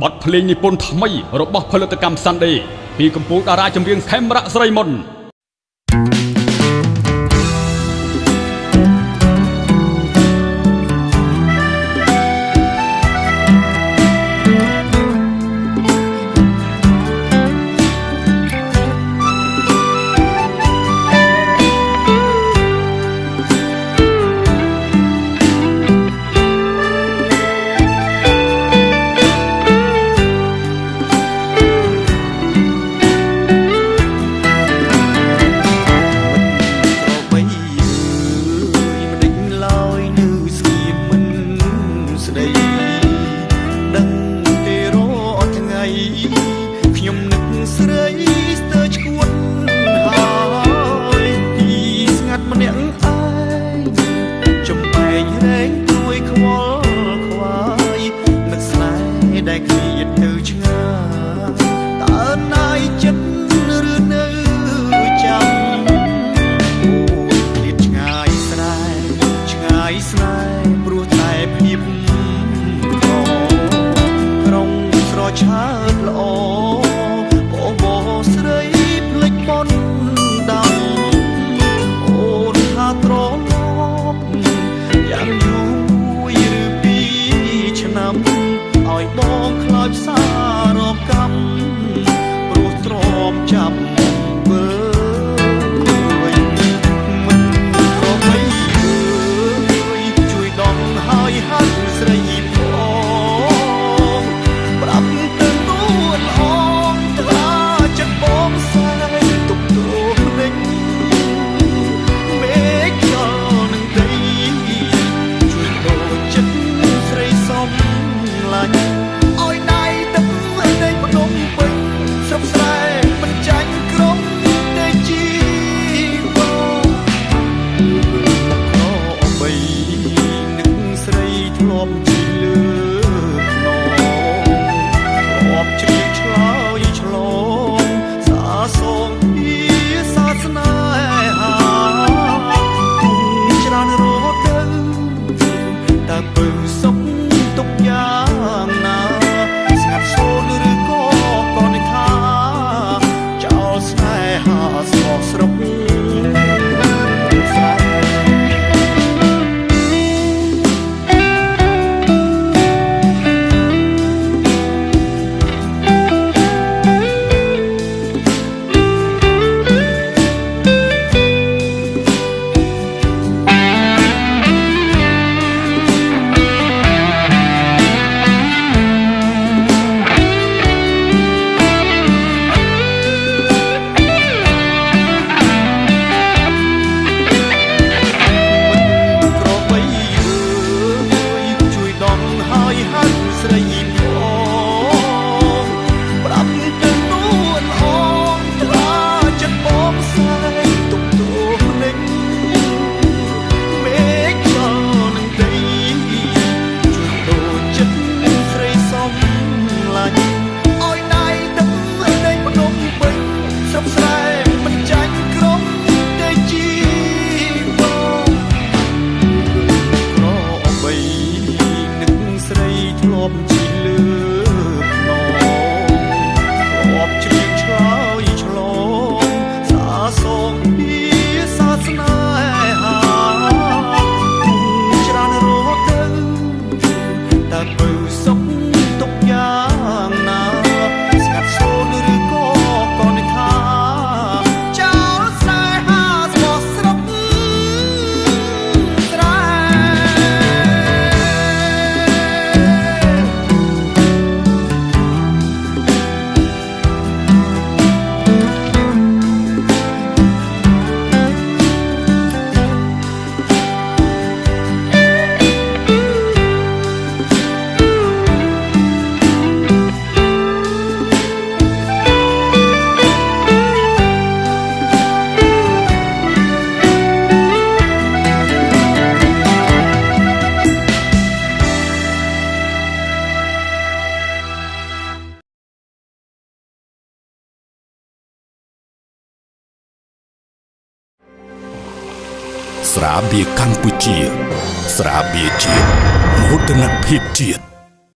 បទភ្លេងនិពន្ធថ្មីរបស់ផលិតកម្ម Sunday ពីកម្ពុជាតារាចម្រៀងខេមរៈស្រីមុន ស្រាបៀរកម្ពុជា ស្រាបៀរជាតិមោទនភាពជាតិ